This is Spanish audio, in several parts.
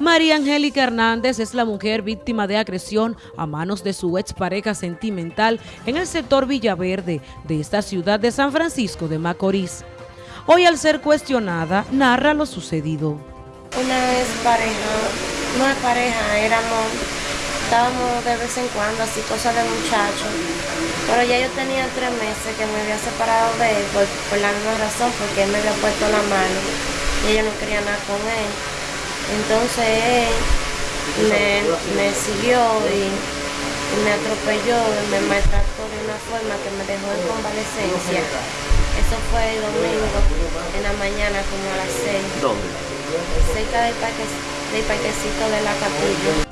María Angélica Hernández es la mujer víctima de agresión a manos de su expareja sentimental en el sector Villaverde de esta ciudad de San Francisco de Macorís. Hoy al ser cuestionada, narra lo sucedido. Una vez pareja, no es pareja, éramos, estábamos de vez en cuando así cosas de muchachos, pero ya yo tenía tres meses que me había separado de él por, por la misma razón, porque él me había puesto la mano y ella no quería nada con él. Entonces me, me siguió y, me atropelló, me maltrató de una forma que me dejó en convalecencia. Eso fue el domingo en la mañana como a las 6. ¿Dónde? Cerca del, parque, del parquecito de la capilla.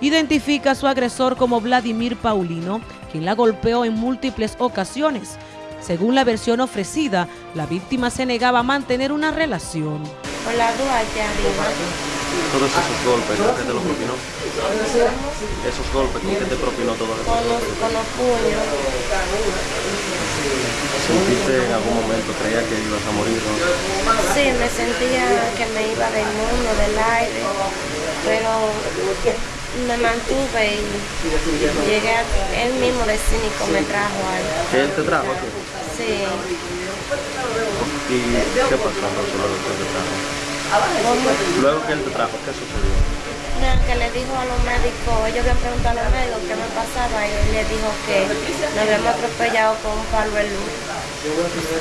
Identifica a su agresor como Vladimir Paulino, quien la golpeó en múltiples ocasiones. Según la versión ofrecida, la víctima se negaba a mantener una relación. Por la Duarte arriba todos esos golpes, ¿con qué te los propinó? Esos golpes, ¿con qué te propinó todo eso? Con los, con los puños. ¿Sentiste en algún momento, creía que ibas a morir? ¿no? Sí, me sentía que me iba del mundo, del aire, pero me mantuve y llegué a, él mismo de cínico me trajo ahí. ¿Él te trajo aquí? Sí. ¿Y qué pasó luego que él te trajo, ¿qué sucedió? que le dijo a los médicos, ellos habían preguntado a los médicos qué me pasaba y él le dijo que nos habíamos atropellado con un palo de luz.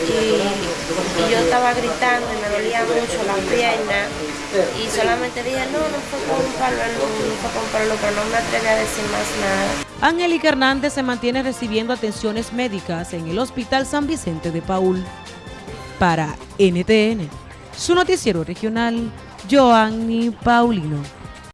Y, yo estaba gritando y me dolía mucho la pierna y solamente dije, no, no fue con un palo de luz, no fue con un palo de luz, pero no me atreví a decir más nada. Angélica Hernández se mantiene recibiendo atenciones médicas en el Hospital San Vicente de Paul. Para NTN su noticiero regional, Joanny Paulino.